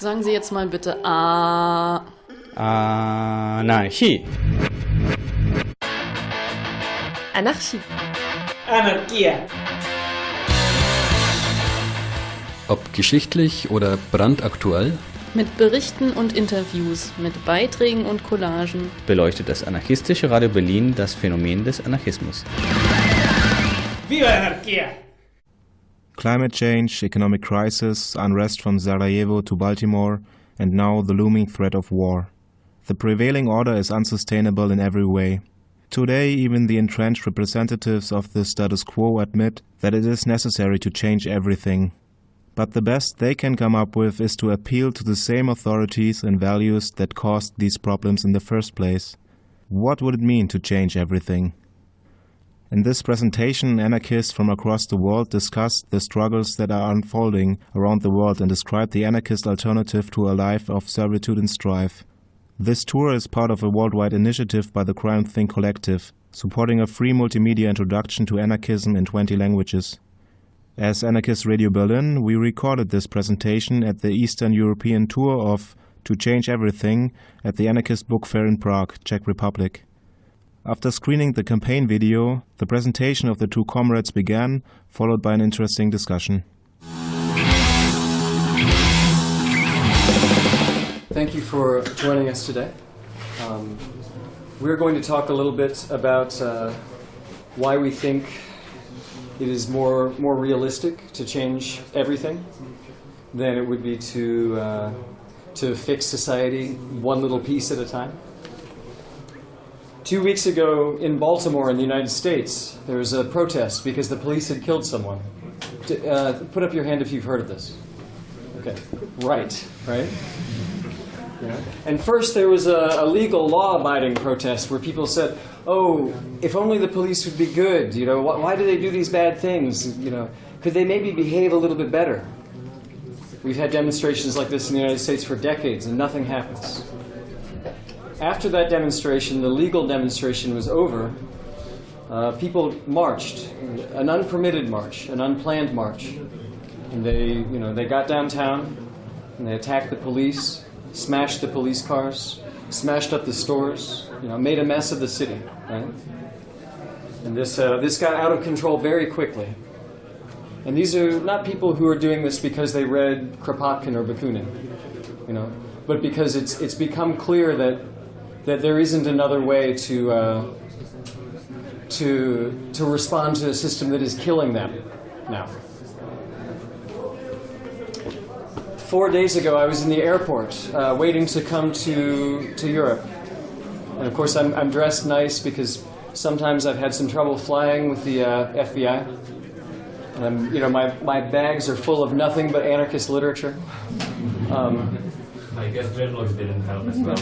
Sagen Sie jetzt mal bitte A. Anarchie. Anarchie. Anarchia. Ob geschichtlich oder brandaktuell, Mit Berichten und Interviews, mit Beiträgen und Collagen. beleuchtet das anarchistische Radio Berlin das Phänomen des Anarchismus. Viva la anarquía. Climate change, economic crisis, unrest from Sarajevo to Baltimore, and now the looming threat of war. The prevailing order is unsustainable in every way. Today, even the entrenched representatives of the status quo admit that it is necessary to change everything. But the best they can come up with is to appeal to the same authorities and values that caused these problems in the first place. What would it mean to change everything? In this presentation, anarchists from across the world discussed the struggles that are unfolding around the world and described the anarchist alternative to a life of servitude and strife. This tour is part of a worldwide initiative by the CrimethInc. Collective, supporting a free multimedia introduction to anarchism in 20 languages. As Anarchist Radio Berlin, we recorded this presentation at the Eastern European tour of To Change Everything at the Anarchist Book Fair in Prague, Czech Republic. After screening the campaign video, the presentation of the two comrades began, followed by an interesting discussion. Thank you for joining us today. Um, we're going to talk a little bit about uh, why we think it is more, more realistic to change everything than it would be to, uh, to fix society one little piece at a time. Two weeks ago in Baltimore in the United States, there was a protest because the police had killed someone. Uh, put up your hand if you've heard of this. Okay, right, right? Yeah. And first there was a, a legal law-abiding protest where people said, "Oh, if only the police would be good. You know, why, why do they do these bad things? You know, could they maybe behave a little bit better?" We've had demonstrations like this in the United States for decades, and nothing happens. After that demonstration, the legal demonstration was over. Uh, people marched, an unpermitted march, an unplanned march, and they, you know, they got downtown and they attacked the police, smashed the police cars, smashed up the stores, you know, made a mess of the city, right? And this, uh, this got out of control very quickly. And these are not people who are doing this because they read Kropotkin or Bakunin, you know, but because it's, it's become clear that, that there isn't another way to, uh, to, to respond to a system that is killing them now. Four days ago, I was in the airport uh, waiting to come to, to Europe. And of course, I'm, I'm dressed nice because sometimes I've had some trouble flying with the uh, FBI. And I'm, you know, my, my bags are full of nothing but anarchist literature. Um, I guess dreadlocks didn't help as well.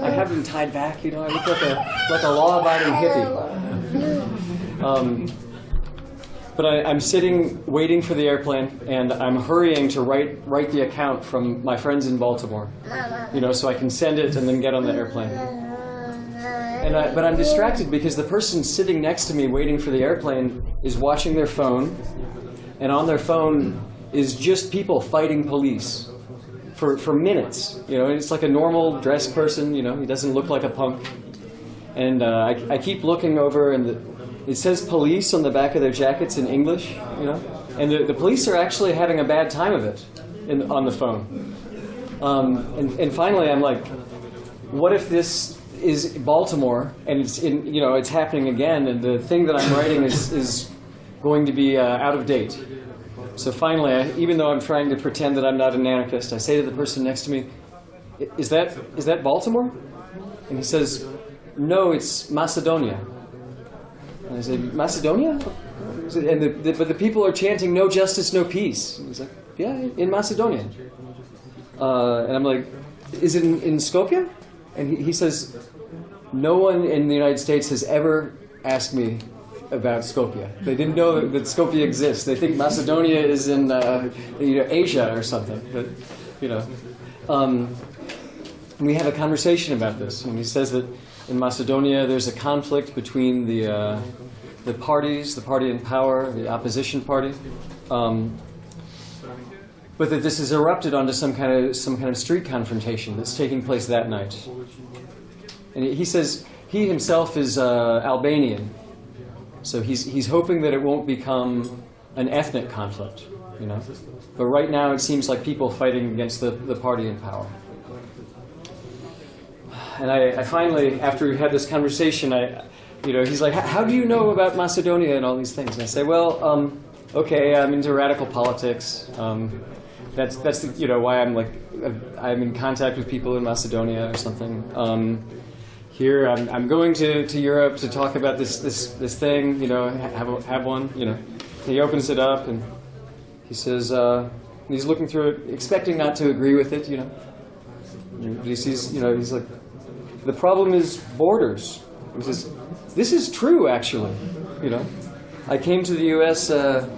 I have them tied back, you know. I look like a like a law-abiding hippie. Um, but I, I'm sitting waiting for the airplane, and I'm hurrying to write write the account from my friends in Baltimore, you know, so I can send it and then get on the airplane. And I, but I'm distracted because the person sitting next to me waiting for the airplane is watching their phone, and on their phone is just people fighting police for, for minutes. You know, it's like a normal dressed person. You know, he doesn't look like a punk. And uh, I, I keep looking over, and the, it says police on the back of their jackets in English. You know, and the, the police are actually having a bad time of it in, on the phone. Um, and, and finally, I'm like, what if this is Baltimore and it's in, you know, it's happening again, and the thing that I'm writing is, is going to be uh, out of date. So finally, I, even though I'm trying to pretend that I'm not an anarchist, I say to the person next to me, "Is that is that Baltimore?" And he says, "No, it's Macedonia." And I say, "Macedonia?" And the, the, but the people are chanting, "No justice, no peace." And he's like, "Yeah, in Macedonia." Uh, and I'm like, "Is it in, in Skopje?" And he, he says, "No one in the United States has ever asked me about Skopje. They didn't know that, that Skopje exists. They think Macedonia is in uh, you know, Asia or something. But you know, um, we have a conversation about this, and he says that in Macedonia there's a conflict between the uh, the parties, the party in power, the opposition party. Um, but that this has erupted onto some kind of some kind of street confrontation that's taking place that night. And he says he himself is uh, Albanian, so he's he's hoping that it won't become an ethnic conflict, you know. But right now, it seems like people fighting against the, the party in power. And I, I finally, after we had this conversation, I, you know, he's like, "How do you know about Macedonia and all these things?" And I say, "Well, um, okay, I'm into radical politics. Um, that's that's the, you know why I'm like I'm in contact with people in Macedonia or something. Um, here, I'm, I'm going to, to Europe to talk about this this this thing. You know, have a, have one. You know." He opens it up and he says, uh, he's looking through it, expecting not to agree with it, you know. He sees, you know, he's like, the problem is borders. He says, this is true, actually, you know. I came to the U.S. Uh,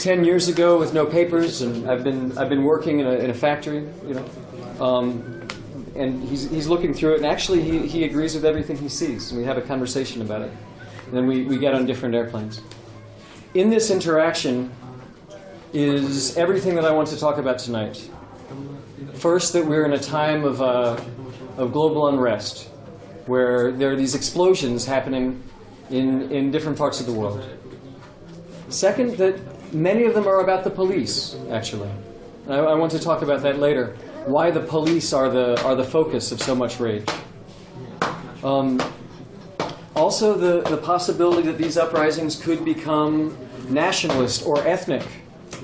10 years ago with no papers, and I've been, I've been working in a, in a factory, you know. Um, and he's, he's looking through it, and actually he, he agrees with everything he sees. And we have a conversation about it. And then we, we get on different airplanes in this interaction is everything that I want to talk about tonight. First, that we're in a time of, uh, of global unrest, where there are these explosions happening in, in different parts of the world. Second, that many of them are about the police, actually. I, I want to talk about that later. Why the police are the, are the focus of so much rage. Um, also, the, the possibility that these uprisings could become nationalist or ethnic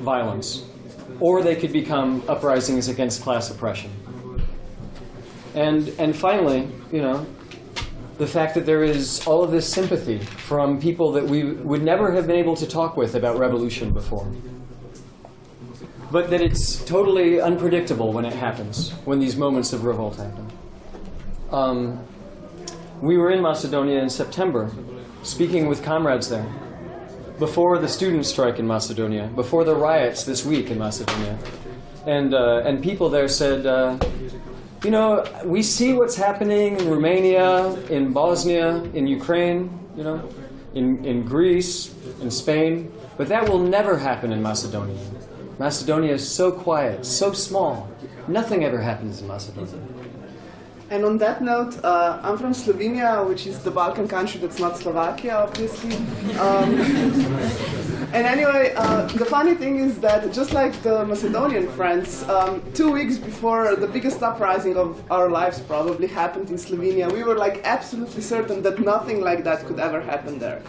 violence, or they could become uprisings against class oppression. And, and finally, you know, the fact that there is all of this sympathy from people that we would never have been able to talk with about revolution before. But that it's totally unpredictable when it happens, when these moments of revolt happen. Um, we were in Macedonia in September, speaking with comrades there, before the student strike in Macedonia, before the riots this week in Macedonia. And, uh, and people there said, uh, you know, we see what's happening in Romania, in Bosnia, in Ukraine, you know, in, in Greece, in Spain, but that will never happen in Macedonia. Macedonia is so quiet, so small. Nothing ever happens in Macedonia. And on that note, uh, I'm from Slovenia, which is the Balkan country that's not Slovakia, obviously. Um, and anyway, uh, the funny thing is that just like the Macedonian friends, um, two weeks before the biggest uprising of our lives probably happened in Slovenia, we were like absolutely certain that nothing like that could ever happen there.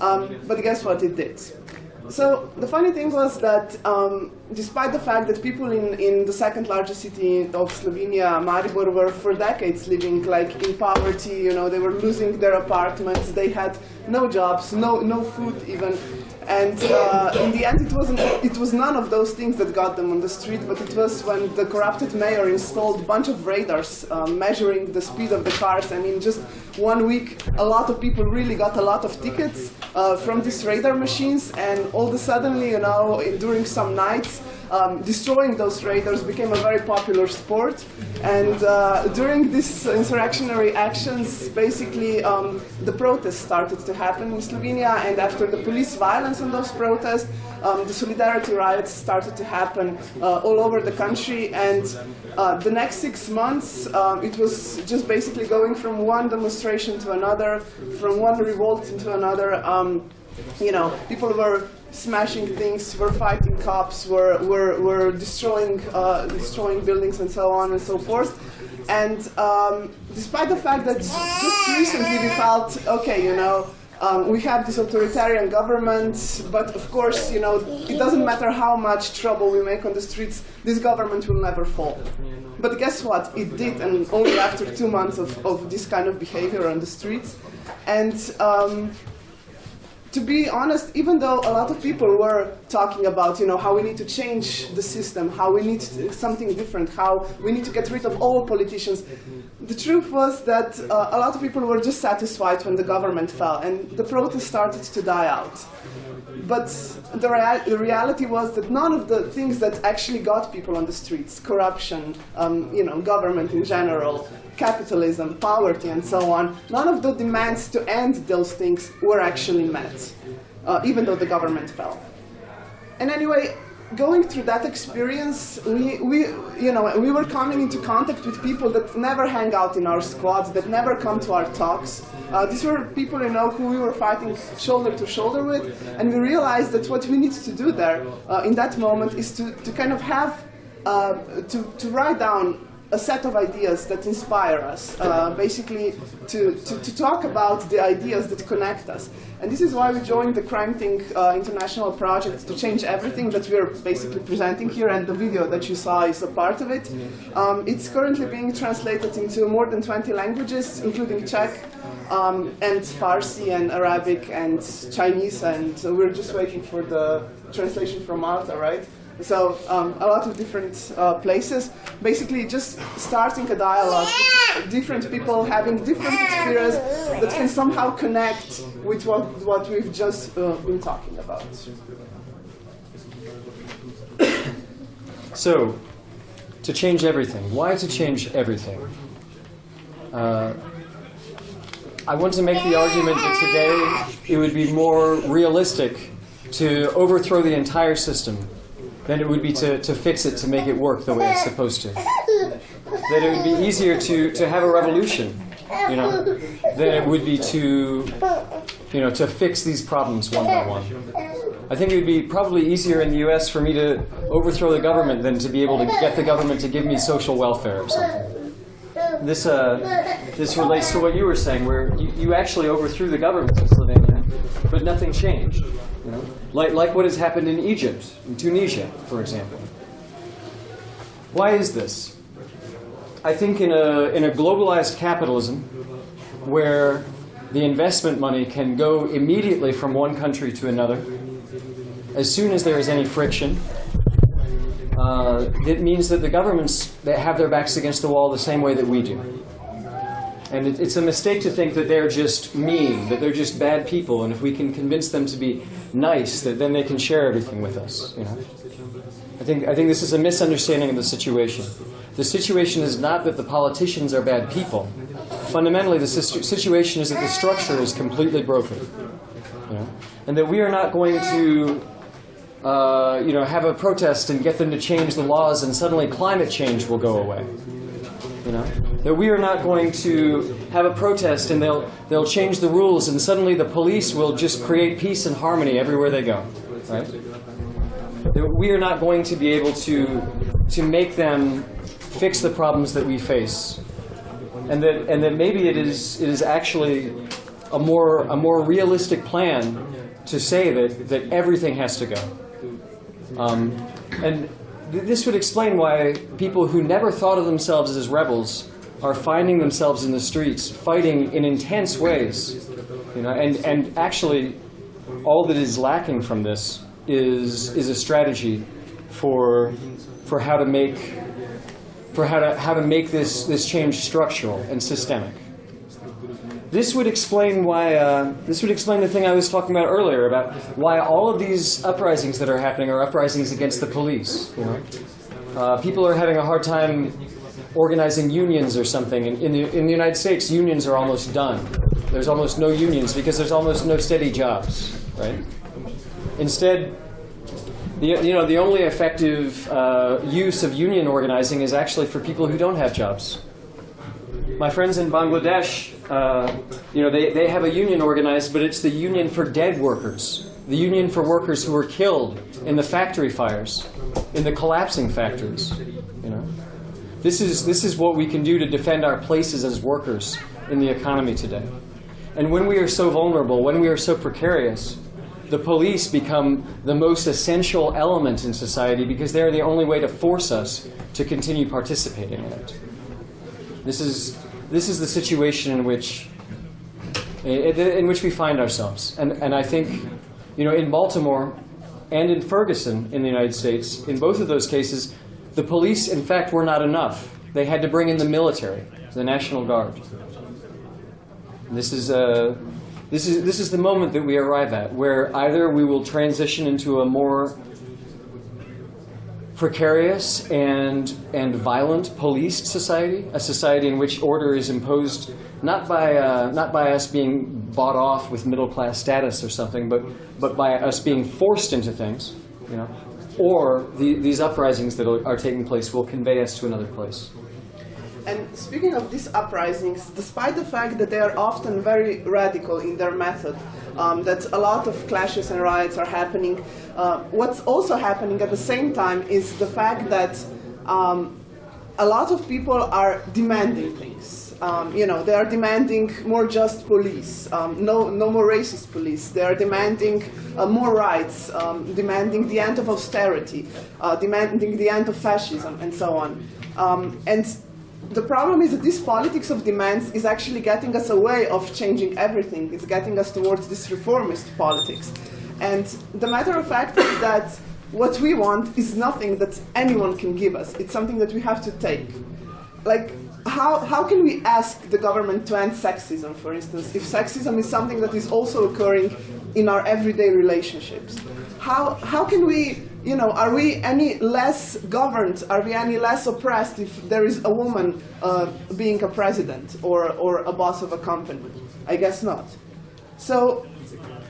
Um, but guess what? It did. So the funny thing was that um, despite the fact that people in, in the second largest city of Slovenia, Maribor, were for decades living like in poverty, you know, they were losing their apartments, they had no jobs, no, no food even. And uh, in the end, it, wasn't, it was none of those things that got them on the street, but it was when the corrupted mayor installed a bunch of radars uh, measuring the speed of the cars. And in just one week, a lot of people really got a lot of tickets uh, from these radar machines. And all of a sudden, you know, during some nights, um, destroying those radars became a very popular sport. And uh, during these insurrectionary actions, basically um, the protests started to happen in Slovenia. And after the police violence on those protests, um, the solidarity riots started to happen uh, all over the country. And uh, the next six months, um, it was just basically going from one demonstration to another, from one revolt into another. You know, people were smashing things, were fighting cops, were, were, were destroying, uh, destroying buildings and so on and so forth. And um, despite the fact that just recently we felt, okay, you know, um, we have this authoritarian government, but of course, you know, it doesn't matter how much trouble we make on the streets, this government will never fall. But guess what? It did, and only after two months of, of this kind of behavior on the streets. And um, to be honest, even though a lot of people were talking about, you know, how we need to change the system, how we need something different, how we need to get rid of all politicians, the truth was that uh, a lot of people were just satisfied when the government fell, and the protest started to die out. But the, the reality was that none of the things that actually got people on the streets, corruption, um, you know, government in general, capitalism, poverty, and so on, none of the demands to end those things were actually met, uh, even though the government fell. And anyway, going through that experience, we, we, you know, we were coming into contact with people that never hang out in our squads, that never come to our talks. Uh, these were people, you know, who we were fighting shoulder to shoulder with, and we realized that what we need to do there uh, in that moment is to, to kind of have, uh, to, to write down a set of ideas that inspire us, uh, basically to, to, to, talk about the ideas that connect us. And this is why we joined the Crime uh, International Project to change everything that we're basically presenting here, and the video that you saw is a part of it. Um, it's currently being translated into more than 20 languages, including Czech, um, and Farsi, and Arabic, and Chinese, and so we're just waiting for the translation from Malta, right? So um, a lot of different uh, places, basically just starting a dialogue, different people having different experience that can somehow connect with what, what we've just uh, been talking about. So, to change everything. Why to change everything? Uh, I want to make the argument that today it would be more realistic to overthrow the entire system than it would be to, to fix it to make it work the way it's supposed to. That it would be easier to, to have a revolution, you know, than it would be to, you know, to fix these problems one by one. I think it would be probably easier in the U.S. for me to overthrow the government than to be able to get the government to give me social welfare or something. This, uh, this relates to what you were saying, where you, you actually overthrew the government in Slovenia, but nothing changed. You know? Like, like what has happened in Egypt, in Tunisia, for example. Why is this? I think in a, in a globalized capitalism, where the investment money can go immediately from one country to another, as soon as there is any friction, uh, it means that the governments that have their backs against the wall the same way that we do. And it, it's a mistake to think that they're just mean, that they're just bad people, and if we can convince them to be nice, that then they can share everything with us. You know? I think, I think this is a misunderstanding of the situation. The situation is not that the politicians are bad people. Fundamentally, the situation is that the structure is completely broken. You know? And that we are not going to uh, you know, have a protest and get them to change the laws and suddenly climate change will go away. You know? That we are not going to have a protest and they'll, they'll change the rules and suddenly the police will just create peace and harmony everywhere they go. Right? That we are not going to be able to, to make them fix the problems that we face. And that, and that maybe it is, it is actually a more, a more realistic plan to say that, that everything has to go. Um, and this would explain why people who never thought of themselves as rebels are finding themselves in the streets fighting in intense ways. You know, and, and actually, all that is lacking from this is, is a strategy for, for how to make for how to, how to make this, this change structural and systemic. This would explain why, uh, this would explain the thing I was talking about earlier, about why all of these uprisings that are happening are uprisings against the police. You know? Uh, people are having a hard time organizing unions or something. In, in, the, in the United States, unions are almost done. There's almost no unions because there's almost no steady jobs, right? Instead, the, you know, the only effective uh, use of union organizing is actually for people who don't have jobs. My friends in Bangladesh, uh, you know, they, they have a union organized, but it's the union for dead workers, the union for workers who were killed in the factory fires, in the collapsing factories, you know. This is, this is what we can do to defend our places as workers in the economy today. And when we are so vulnerable, when we are so precarious, the police become the most essential element in society because they're the only way to force us to continue participating in it. This is, this is the situation in which, in which we find ourselves. And, and I think, you know, in Baltimore and in Ferguson in the United States, in both of those cases, the police, in fact, were not enough. They had to bring in the military, the National Guard. This is, uh, this, is, this is the moment that we arrive at, where either we will transition into a more precarious and, and violent policed society, a society in which order is imposed not by, uh, not by us being bought off with middle class status or something, but, but by us being forced into things, you know, or the, these uprisings that are, are taking place will convey us to another place. And speaking of these uprisings, despite the fact that they are often very radical in their method, um, that a lot of clashes and riots are happening, uh, what's also happening at the same time is the fact that um, a lot of people are demanding things. Um, you know, they are demanding more just police, um, no, no more racist police. They are demanding uh, more rights, um, demanding the end of austerity, uh, demanding the end of fascism, and so on. Um, and the problem is that this politics of demands is actually getting us away of changing everything. It's getting us towards this reformist politics. And the matter of fact is that what we want is nothing that anyone can give us. It's something that we have to take. Like, how, how can we ask the government to end sexism, for instance, if sexism is something that is also occurring in our everyday relationships? How, how can we you know, are we any less governed? Are we any less oppressed if there is a woman uh, being a president or, or a boss of a company? I guess not. So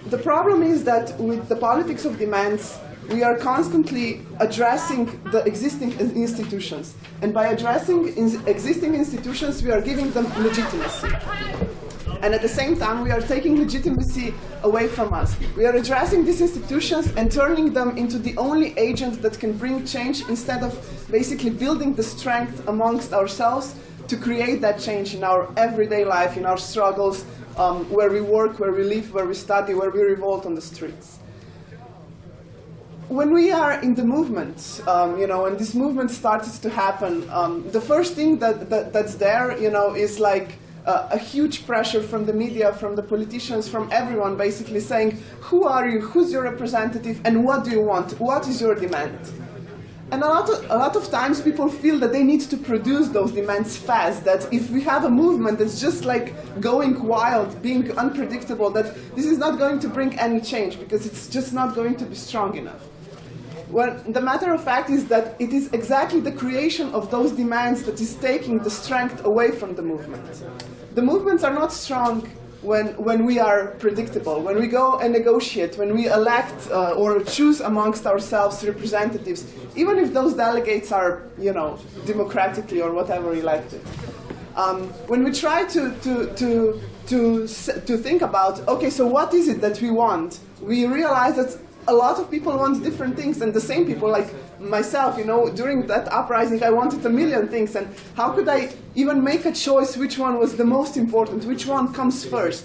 the problem is that with the politics of demands, we are constantly addressing the existing institutions. And by addressing in existing institutions, we are giving them legitimacy. And at the same time, we are taking legitimacy away from us. We are addressing these institutions and turning them into the only agents that can bring change instead of basically building the strength amongst ourselves to create that change in our everyday life, in our struggles, um, where we work, where we live, where we study, where we revolt on the streets when we are in the movement, um, you know, and this movement starts to happen, um, the first thing that, that, that's there, you know, is like uh, a huge pressure from the media, from the politicians, from everyone basically saying, who are you, who's your representative, and what do you want, what is your demand? And a lot, of, a lot of times people feel that they need to produce those demands fast, that if we have a movement that's just like going wild, being unpredictable, that this is not going to bring any change because it's just not going to be strong enough. Well, the matter of fact is that it is exactly the creation of those demands that is taking the strength away from the movement. The movements are not strong when, when we are predictable, when we go and negotiate, when we elect uh, or choose amongst ourselves representatives, even if those delegates are, you know, democratically or whatever elected. Um, when we try to, to, to, to, to think about, okay, so what is it that we want, we realize that a lot of people want different things, and the same people, like myself, you know, during that uprising, I wanted a million things, and how could I even make a choice which one was the most important, which one comes first?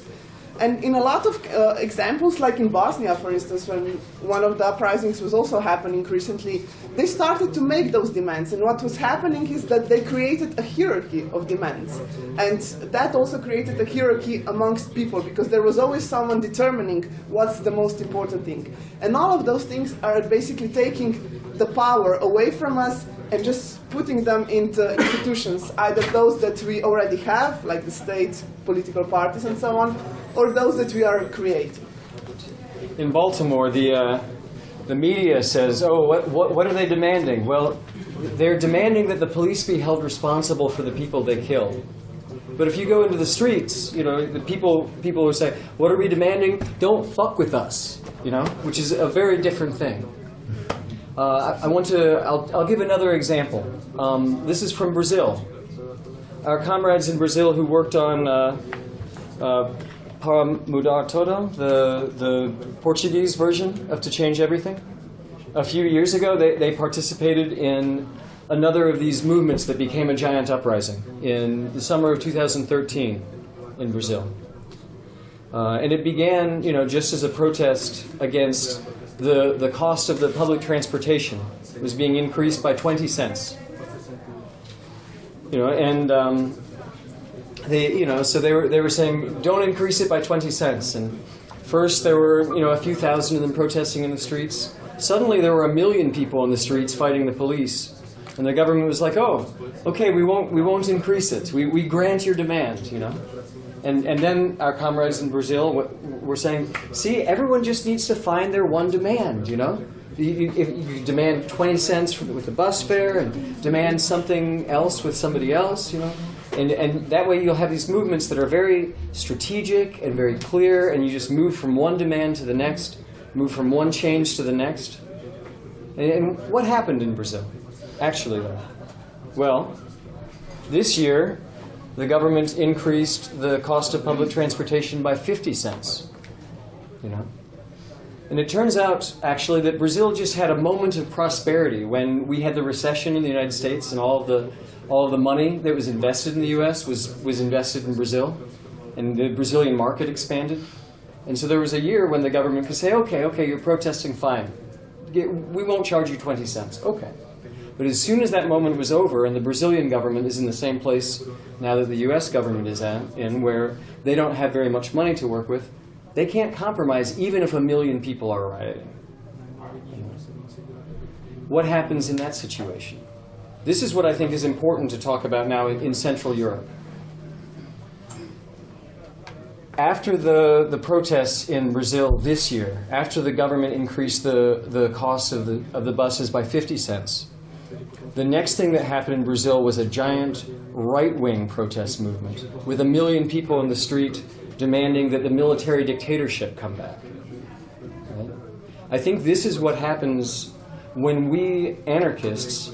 And in a lot of uh, examples, like in Bosnia, for instance, when one of the uprisings was also happening recently, they started to make those demands. And what was happening is that they created a hierarchy of demands. And that also created a hierarchy amongst people, because there was always someone determining what's the most important thing. And all of those things are basically taking the power away from us and just putting them into institutions, either those that we already have, like the state, political parties, and so on, or those that we are creating. In Baltimore, the, uh, the media says, oh, what, what, what are they demanding? Well, they're demanding that the police be held responsible for the people they kill. But if you go into the streets, you know, the people, people will say, what are we demanding? Don't fuck with us, you know, which is a very different thing. Uh, I, I, want to, I'll, I'll give another example. Um, this is from Brazil. Our comrades in Brazil who worked on uh, uh, Para Mudar Tudo, the, the Portuguese version of To Change Everything. A few years ago, they, they participated in another of these movements that became a giant uprising in the summer of 2013 in Brazil. Uh, and it began, you know, just as a protest against the, the cost of the public transportation was being increased by 20 cents. You know, and um, they, you know, so they were, they were saying, don't increase it by 20 cents. And first there were, you know, a few thousand of them protesting in the streets. Suddenly there were a million people in the streets fighting the police. And the government was like, oh, okay, we won't, we won't increase it. We, we grant your demand, you know. And, and then our comrades in Brazil were saying, see, everyone just needs to find their one demand, you know? You, if you demand 20 cents with the bus fare and demand something else with somebody else, you know? And, and that way you'll have these movements that are very strategic and very clear, and you just move from one demand to the next, move from one change to the next. And, and what happened in Brazil, actually, though? Well, this year, the government increased the cost of public transportation by 50 cents. You know? And it turns out, actually, that Brazil just had a moment of prosperity when we had the recession in the United States and all of the, all of the money that was invested in the US was, was invested in Brazil. And the Brazilian market expanded. And so there was a year when the government could say, okay, okay, you're protesting, fine. We won't charge you 20 cents. Okay. But as soon as that moment was over, and the Brazilian government is in the same place now that the US government is at, in where they don't have very much money to work with, they can't compromise even if a million people are rioting. What happens in that situation? This is what I think is important to talk about now in in Central Europe. After the, the protests in Brazil this year, after the government increased the, the cost of the, of the buses by 50 cents, the next thing that happened in Brazil was a giant right wing protest movement with a million people in the street demanding that the military dictatorship come back. Right? I think this is what happens when we anarchists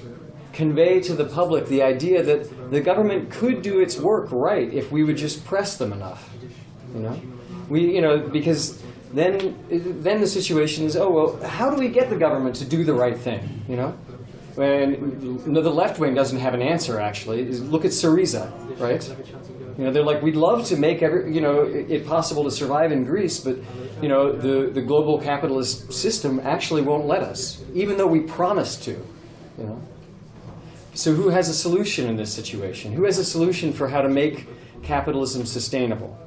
convey to the public the idea that the government could do its work right if we would just press them enough. You know, we you know because then then the situation is oh well how do we get the government to do the right thing? You know, when no, the left wing doesn't have an answer actually. Look at Syriza, right? You know, they're like, we'd love to make every, you know, it possible to survive in Greece, but, you know, the, the global capitalist system actually won't let us, even though we promised to, you know. So who has a solution in this situation? Who has a solution for how to make capitalism sustainable?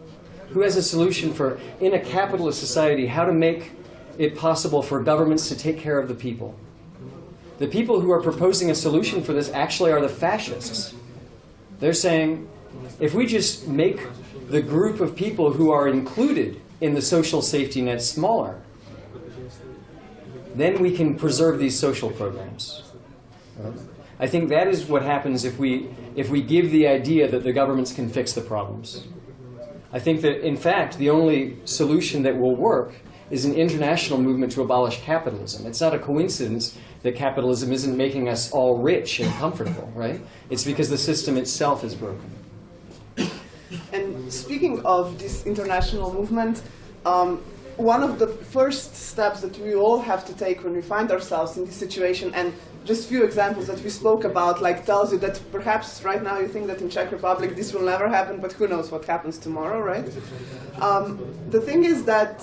Who has a solution for, in a capitalist society, how to make it possible for governments to take care of the people? The people who are proposing a solution for this actually are the fascists. They're saying, if we just make the group of people who are included in the social safety net smaller, then we can preserve these social programs. Right? I think that is what happens if we, if we give the idea that the governments can fix the problems. I think that, in fact, the only solution that will work is an international movement to abolish capitalism. It's not a coincidence that capitalism isn't making us all rich and comfortable, right? It's because the system itself is broken. And speaking of this international movement, um, one of the first steps that we all have to take when we find ourselves in this situation, and just few examples that we spoke about, like tells you that perhaps right now you think that in Czech Republic this will never happen, but who knows what happens tomorrow, right? Um, the thing is that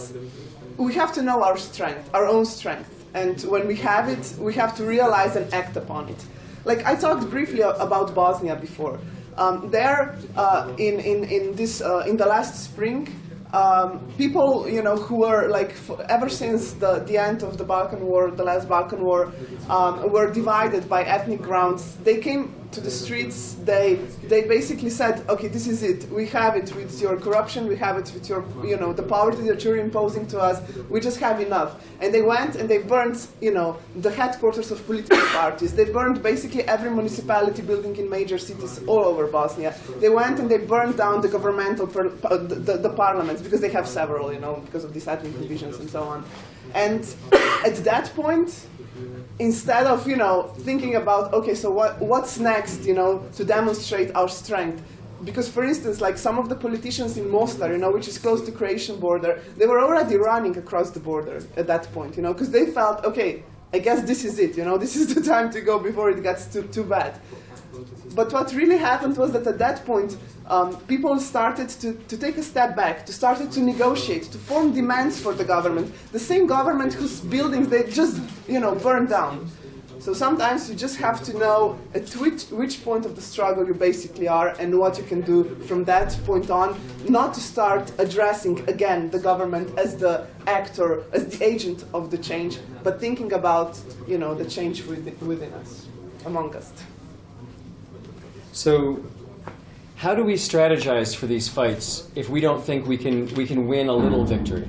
we have to know our strength, our own strength, and when we have it, we have to realize and act upon it. Like I talked briefly about Bosnia before. Um, there, uh, in, in, in, this, uh, in the last spring, um, people, you know, who were like, ever since the, the end of the Balkan War, the last Balkan War, um, were divided by ethnic grounds. They came to the streets. They, they basically said, okay, this is it. We have it with your corruption. We have it with your, you know, the poverty that you're imposing to us. We just have enough. And they went and they burned, you know, the headquarters of political parties. They burned basically every municipality building in major cities all over Bosnia. They went and they burned down the governmental, uh, the, the, the parliaments because they have several, you know, because of these ethnic divisions and so on. And at that point, instead of you know thinking about okay so what what's next you know to demonstrate our strength? Because for instance like some of the politicians in Mostar you know which is close to Croatian border they were already running across the border at that point you know because they felt okay I guess this is it you know this is the time to go before it gets too too bad. But what really happened was that at that point, um, people started to, to take a step back, to started to negotiate, to form demands for the government. The same government whose buildings they just, you know, burned down. So sometimes you just have to know at which, which point of the struggle you basically are and what you can do from that point on, not to start addressing again the government as the actor, as the agent of the change, but thinking about, you know, the change within, within us, among us. So, how do we strategize for these fights if we don't think we can, we can win a little victory?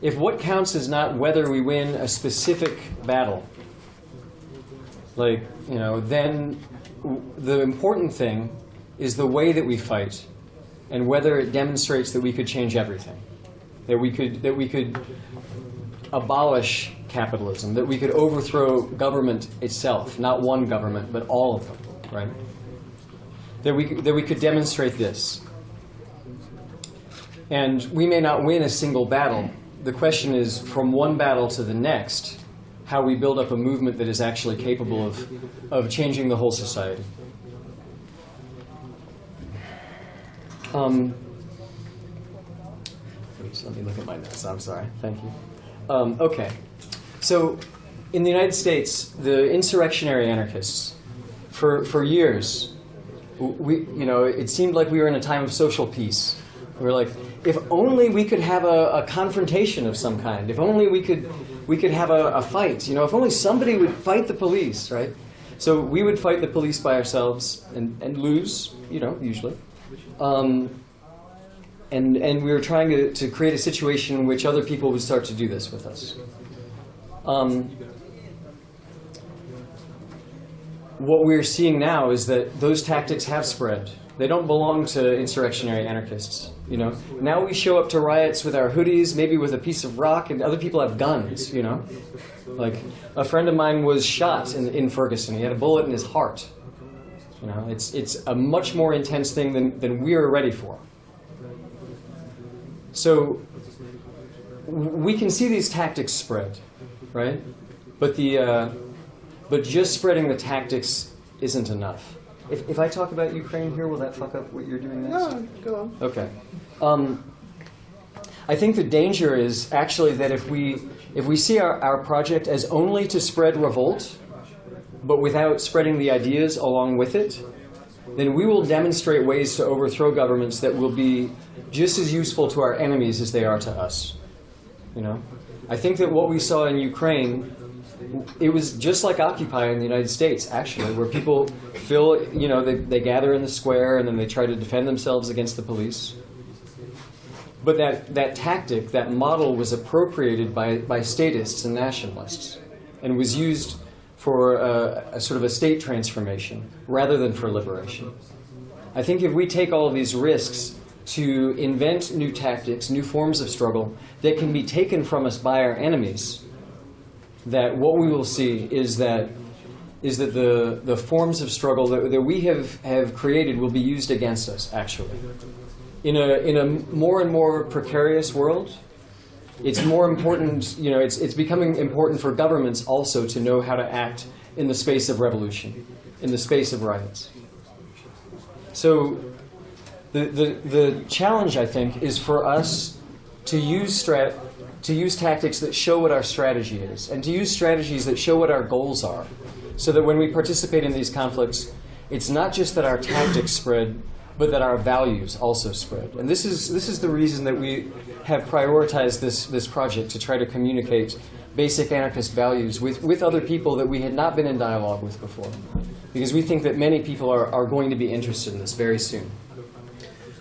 If what counts is not whether we win a specific battle, like, you know, then the important thing is the way that we fight and whether it demonstrates that we could change everything. That we could, that we could abolish capitalism, that we could overthrow government itself, not one government, but all of them, right? That we, that we could demonstrate this. And we may not win a single battle. The question is, from one battle to the next, how we build up a movement that is actually capable of, of changing the whole society. Um, Please, let me look at my notes. I'm sorry. Thank you. Um, okay. So, in the United States, the insurrectionary anarchists, for, for years, we, you know, it seemed like we were in a time of social peace. We were like, if only we could have a, a confrontation of some kind. If only we could, we could have a, a fight. You know, if only somebody would fight the police, right? So we would fight the police by ourselves and, and lose, you know, usually. Um, and, and we were trying to, to create a situation in which other people would start to do this with us. Um, what we're seeing now is that those tactics have spread. They don't belong to insurrectionary anarchists. You know, now we show up to riots with our hoodies, maybe with a piece of rock, and other people have guns. You know, like a friend of mine was shot in, in Ferguson. He had a bullet in his heart. You know, it's it's a much more intense thing than, than we are ready for. So we can see these tactics spread, right? But the uh, but just spreading the tactics isn't enough. If, if I talk about Ukraine here, will that fuck up what you're doing next? No, go on. Okay. Um, I think the danger is actually that if we if we see our, our project as only to spread revolt, but without spreading the ideas along with it, then we will demonstrate ways to overthrow governments that will be just as useful to our enemies as they are to us. You know, I think that what we saw in Ukraine, it was just like Occupy in the United States, actually, where people feel, you know, they, they gather in the square and then they try to defend themselves against the police. But that, that tactic, that model was appropriated by, by statists and nationalists and was used for a, a sort of a state transformation rather than for liberation. I think if we take all these risks to invent new tactics, new forms of struggle that can be taken from us by our enemies, that what we will see is that is that the, the forms of struggle that, that we have, have created will be used against us, actually. In a, in a more and more precarious world, it's more important, you know, it's, it's becoming important for governments also to know how to act in the space of revolution, in the space of riots. So the, the, challenge, I think, is for us to use, strat, to use tactics that show what our strategy is, and to use strategies that show what our goals are, so that when we participate in these conflicts, it's not just that our tactics spread, but that our values also spread. And this is, this is the reason that we have prioritized this, this project to try to communicate basic anarchist values with, with other people that we had not been in dialogue with before. Because we think that many people are, are going to be interested in this very soon.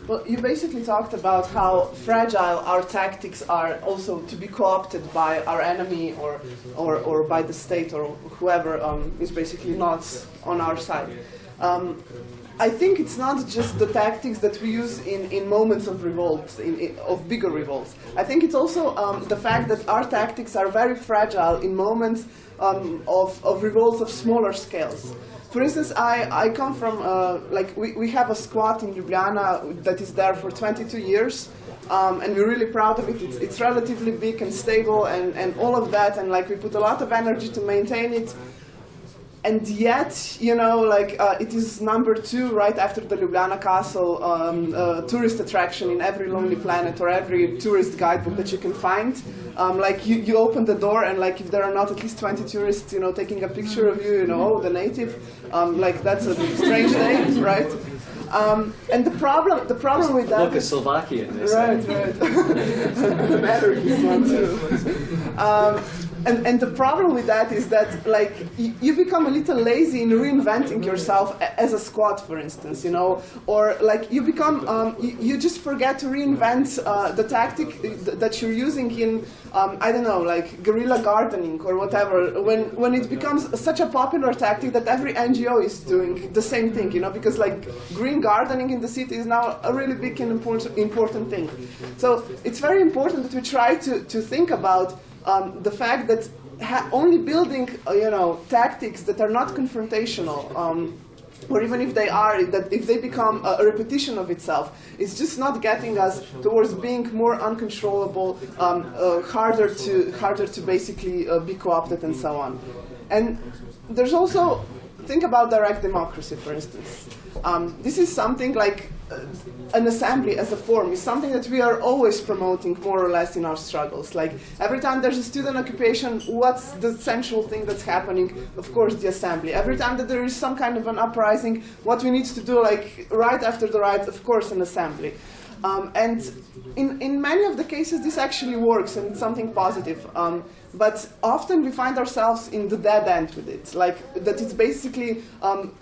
Well, you basically talked about how fragile our tactics are also to be co-opted by our enemy or, or, or by the state or whoever um, is basically not on our side. Um, I think it's not just the tactics that we use in, in moments of revolts, in, in, of bigger revolts. I think it's also um, the fact that our tactics are very fragile in moments um, of, of revolts of smaller scales. For instance, I, I come from, uh, like, we, we have a squat in Ljubljana that is there for 22 years. Um, and we're really proud of it. It's, it's relatively big and stable and, and all of that. And like we put a lot of energy to maintain it. And yet, you know, like uh, it is number two right after the Ljubljana Castle um, uh, tourist attraction in every Lonely Planet or every tourist guidebook that you can find. Um, like you, you open the door and like if there are not at least 20 tourists, you know, taking a picture of you, you know, oh, the native, um, like that's a strange day, right? Um, and the problem, the problem with that Look, a is- Slovakian, they Right, right. the matter is one too. Um, and, and the problem with that is that like you, you become a little lazy in reinventing yourself as a squad, for instance, you know, or like you become um, you, you just forget to reinvent uh, the tactic th- that you're using in um, I don't know, like guerrilla gardening or whatever. When when it becomes such a popular tactic that every NGO is doing the same thing, you know, because like green gardening in the city is now a really big and important important thing. So it's very important that we try to, to think about um, the fact that ha- only building, uh, you know, tactics that are not confrontational, um, or even if they are, that if they become a, repetition of itself, it's just not getting us towards being more uncontrollable, um, uh, harder to harder to basically uh, be co-opted and so on. And there's also think about direct democracy, for instance. Um, this is something like an assembly as a form is something that we are always promoting more or less in our struggles. Like every time there's a student occupation, what's the central thing that's happening? Of course, the assembly. Every time that there is some kind of an uprising, what we need to do, like right after the riot, of course, an assembly. Um, and in, in many of the cases, this actually works and it's something positive. Um, but often we find ourselves in the dead end with it, like that it's basically um,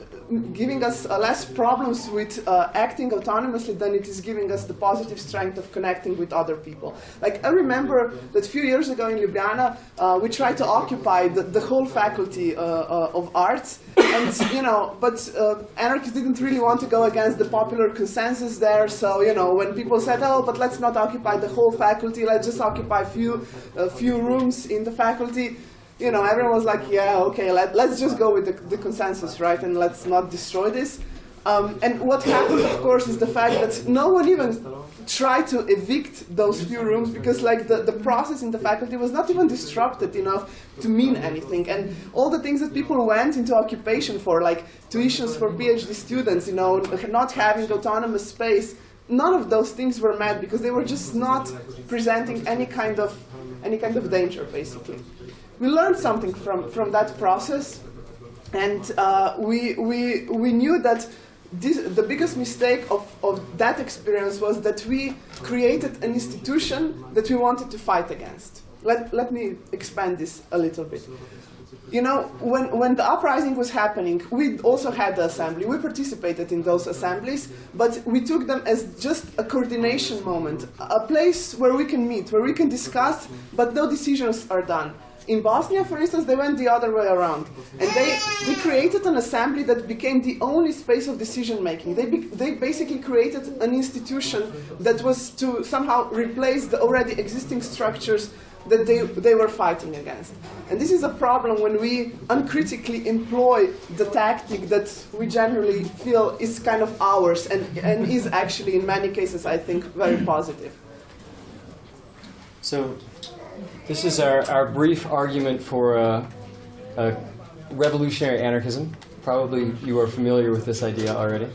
giving us uh, less problems with uh, acting autonomously than it is giving us the positive strength of connecting with other people. Like I remember that a few years ago in Ljubljana, uh, we tried to occupy the, the whole faculty uh, uh, of arts, and you know, but uh, anarchists didn't really want to go against the popular consensus there. So you know, when people said, "Oh, but let's not occupy the whole faculty, let's just occupy a few, a few rooms in the faculty," you know, everyone was like, yeah, okay, let, us just go with the, the, consensus, right, and let's not destroy this. Um, and what happened, of course, is the fact that no one even tried to evict those few rooms because like the, the process in the faculty was not even disrupted enough to mean anything. And all the things that people went into occupation for, like tuitions for PhD students, you know, not having autonomous space, none of those things were met because they were just not presenting any kind of any kind of danger, basically we learned something from, from that process, and uh, we, we, we knew that this, the biggest mistake of, of that experience was that we created an institution that we wanted to fight against. Let, let me expand this a little bit. You know, when, when the uprising was happening, we also had the assembly. We participated in those assemblies, but we took them as just a coordination moment, a place where we can meet, where we can discuss, but no decisions are done. In Bosnia, for instance, they went the other way around. And they, they created an assembly that became the only space of decision making. They, they basically created an institution that was to somehow replace the already existing structures that they, they were fighting against. And this is a problem when we uncritically employ the tactic that we generally feel is kind of ours and, and is actually, in many cases, I think, very positive. So this is our, our brief argument for uh, uh, revolutionary anarchism. Probably you are familiar with this idea already.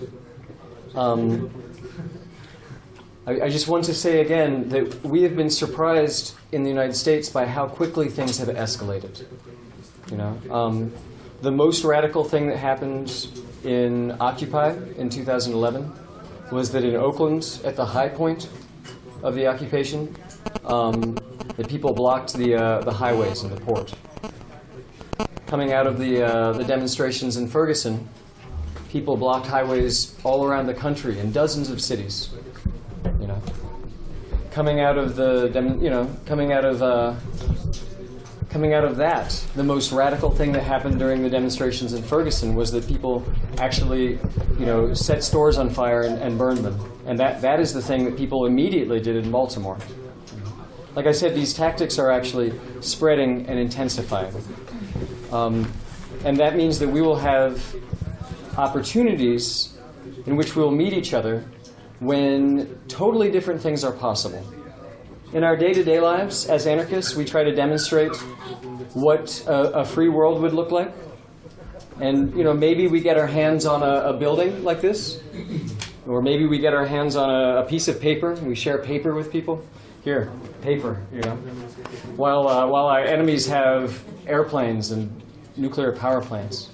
Um, I, I, just want to say again that we have been surprised in the United States by how quickly things have escalated. You know, um, the most radical thing that happened in Occupy in 2011 was that in Oakland, at the high point of the occupation, um, the people blocked the, uh, the highways and the port. Coming out of the, uh, the demonstrations in Ferguson, people blocked highways all around the country in dozens of cities. You know, coming out of the, you know, coming out of, uh, coming out of that, the most radical thing that happened during the demonstrations in Ferguson was that people actually, you know, set stores on fire and, and burned them. And that, that is the thing that people immediately did in Baltimore. Like I said, these tactics are actually spreading and intensifying. Um, and that means that we will have opportunities in which we will meet each other when totally different things are possible. In our day-to-day -day lives, as anarchists, we try to demonstrate what a, a, free world would look like. And you know, maybe we get our hands on a, a building like this, or maybe we get our hands on a, a piece of paper, we share paper with people here, paper, you know. While, uh, while our enemies have airplanes and nuclear power plants.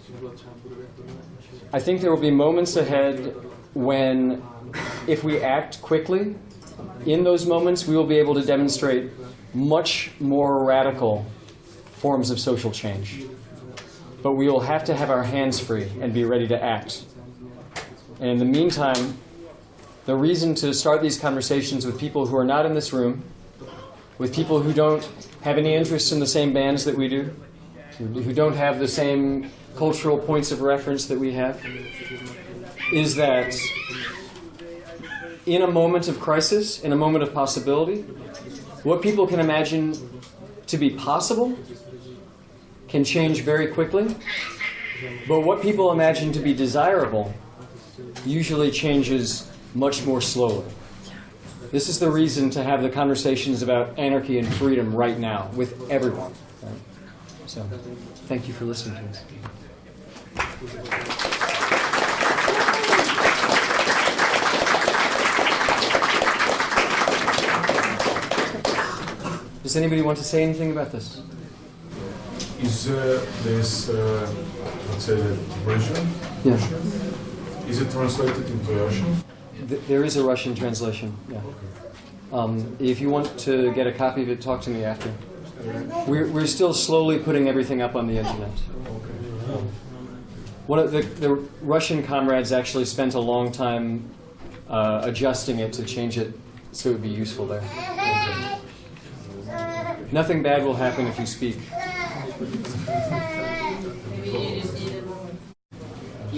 I think there will be moments ahead when, if we act quickly, in those moments we will be able to demonstrate much more radical forms of social change. But we will have to have our hands free and be ready to act. And in the meantime, the reason to start these conversations with people who are not in this room, with people who don't have any interest in the same bands that we do, who don't have the same cultural points of reference that we have, is that in a moment of crisis, in a moment of possibility, what people can imagine to be possible can change very quickly, but what people imagine to be desirable usually changes much more slowly. This is the reason to have the conversations about anarchy and freedom right now with everyone. right? So, thank you for listening to us. Does anybody want to say anything about this? Is uh, this, uh, let's say, the version? Yeah. Is it translated into Russian? Th- There is a Russian translation, yeah. Um, if you want to get a copy of it, talk to me after. We're, we're still slowly putting everything up on the internet. One of the, the Russian comrades actually spent a long time uh, adjusting it to change it so it would be useful there. Nothing bad will happen if you speak.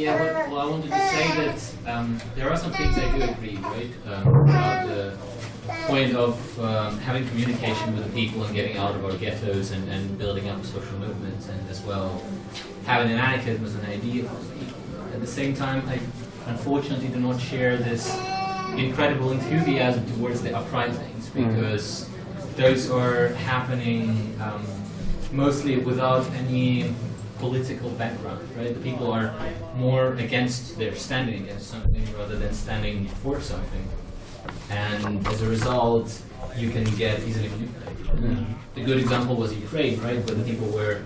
Yeah, well, well, I wanted to say that um, there are some things I do agree, right? Um, about the point of um, having communication with the people and getting out of our ghettos and, and building up social movements, and as well having an anarchism as an idea for the people. At the same time, I unfortunately do not share this incredible enthusiasm towards the uprisings because those are happening um, mostly without any political background, right? The people are more against, they're standing against something rather than standing for something. And as a result, you can get easily manipulated. And the good example was Ukraine, right? Where the people were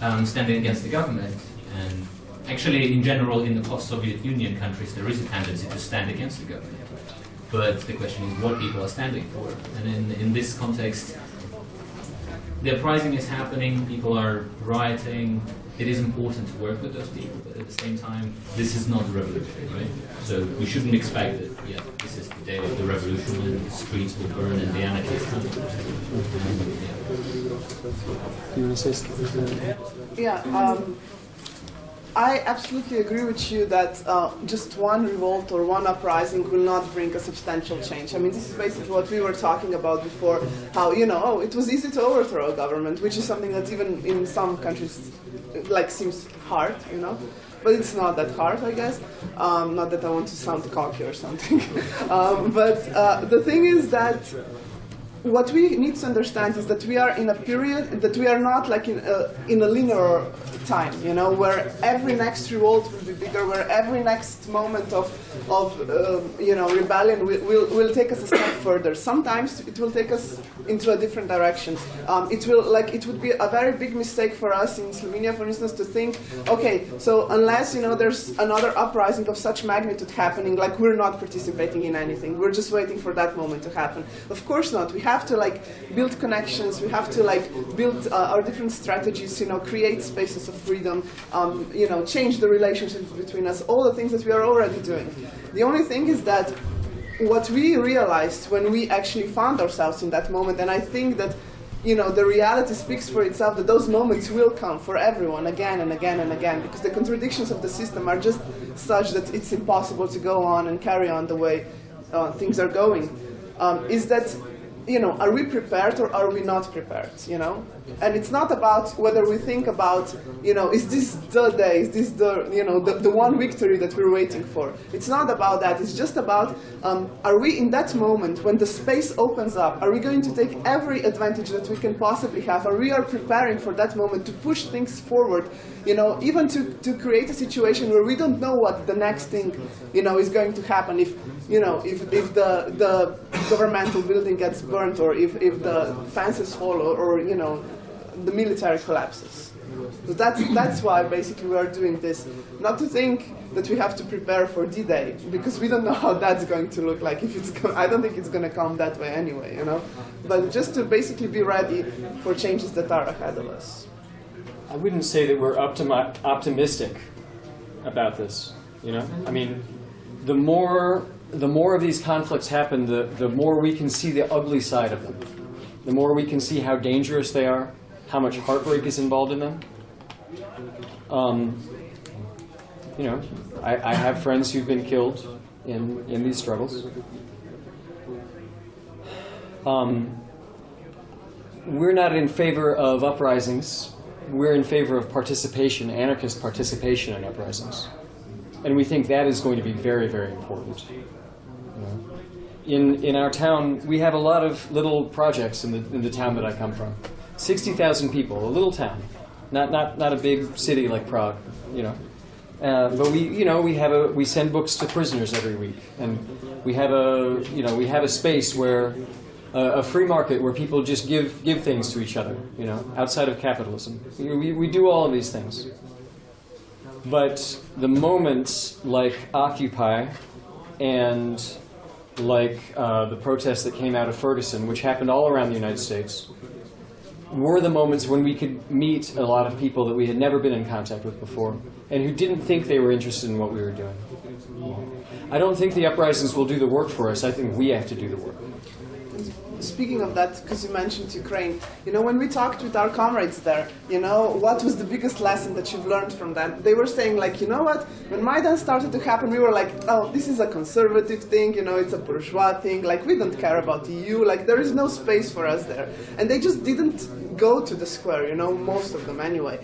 um, standing against the government. And actually, in general, in the post-Soviet Union countries, there is a tendency to stand against the government. But the question is what people are standing for. And in, in this context, the uprising is happening, people are rioting. It is important to work with those people, but at the same time, this is not a revolution, right? So we shouldn't expect that, yeah, this is the day of the revolution and the streets will burn and the anarchists come. You want to say something? Yeah, um, I absolutely agree with you that uh, just one revolt or one uprising will not bring a substantial change. I mean, this is basically what we were talking about before, how, you know, oh, it was easy to overthrow a government, which is something that even in some countries, like, seems hard, you know? But it's not that hard, I guess. Um, not that I want to sound cocky or something. um, but uh, the thing is that what we need to understand is that we are in a period that we are not like in a, in a linear time, you know, where every next revolt will be bigger, where every next moment of, of uh, you know, rebellion will, will, will take us a step further. Sometimes it will take us into a different direction. Um, it will, like, it would be a very big mistake for us in Slovenia, for instance, to think, okay, so unless, you know, there's another uprising of such magnitude happening, like, we're not participating in anything. We're just waiting for that moment to happen. Of course not. We have to, like, build connections. We have to, like, build uh, our different strategies, you know, create spaces of freedom, um, you know, change the relationships between us, all the things that we are already doing. The only thing is that what we realized when we actually found ourselves in that moment, and I think that you know the reality speaks for itself that those moments will come for everyone again and again and again because the contradictions of the system are just such that it's impossible to go on and carry on the way uh, things are going. Um, is that you know, are we prepared or are we not prepared, you know? And it's not about whether we think about, you know, is this the day, is this the, you know, the, the one victory that we're waiting for? It's not about that, it's just about, um, are we in that moment when the space opens up, are we going to take every advantage that we can possibly have? Are we are preparing for that moment to push things forward, you know, even to, to create a situation where we don't know what the next thing, you know, is going to happen if, you know, if, if the, the governmental building gets burnt or if, if the fences fall or, or, you know, the military collapses. So that's, that's why basically we are doing this. Not to think that we have to prepare for D-Day, because we don't know how that's going to look like. If it's I don't think it's going to come that way anyway, you know? But just to basically be ready for changes that are ahead of us. I wouldn't say that we're optimi- optimistic about this. You know, I mean, the more the more of these conflicts happen, the the more we can see the ugly side of them. The more we can see how dangerous they are, how much heartbreak is involved in them. Um, you know, I, I have friends who've been killed in in these struggles. Um, we're not in favor of uprisings. We're in favor of participation, anarchist participation in uprisings. And we think that is going to be very, very important. In, in our town, we have a lot of little projects in the, in the town that I come from. 60,000 people, a little town. Not, not, not a big city like Prague, you know. Uh, but we, you know, we have a, we send books to prisoners every week, and we have a, you know, we have a space where, uh, a free market where people just give give things to each other, you know, outside of capitalism. We, we do all of these things. But the moments like Occupy and like uh, the protests that came out of Ferguson, which happened all around the United States, were the moments when we could meet a lot of people that we had never been in contact with before and who didn't think they were interested in what we were doing. I don't think the uprisings will do the work for us. I think we have to do the work. Speaking of that, because you mentioned Ukraine, you know, when we talked with our comrades there, you know, what was the biggest lesson that you've learned from them? They were saying, like, you know what, when Maidan started to happen, we were like, oh, this is a conservative thing, you know, it's a bourgeois thing, like, we don't care about EU, like, there is no space for us there. And they just didn't go to the square, you know, most of them anyway.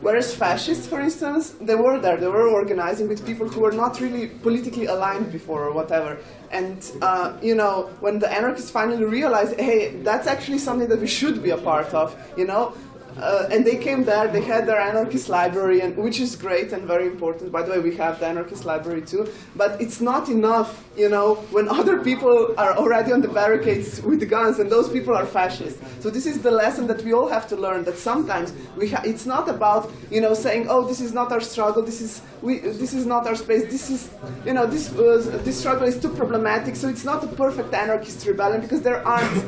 Whereas fascists, for instance, they were there, they were organizing with people who were not really politically aligned before or whatever. And, uh, you know, when the anarchists finally realized, hey, that's actually something that we should be a part of, you know, uh, and they came there, they had their anarchist library, and, which is great and very important. By the way, we have the anarchist library too. But it's not enough, you know, when other people are already on the barricades with guns and those people are fascists. So this is the lesson that we all have to learn, that sometimes we it's not about, you know, saying, oh, this is not our struggle, this is, we, this is not our space, this is, you know, this, uh, this struggle is too problematic, so it's not a perfect anarchist rebellion, because there aren't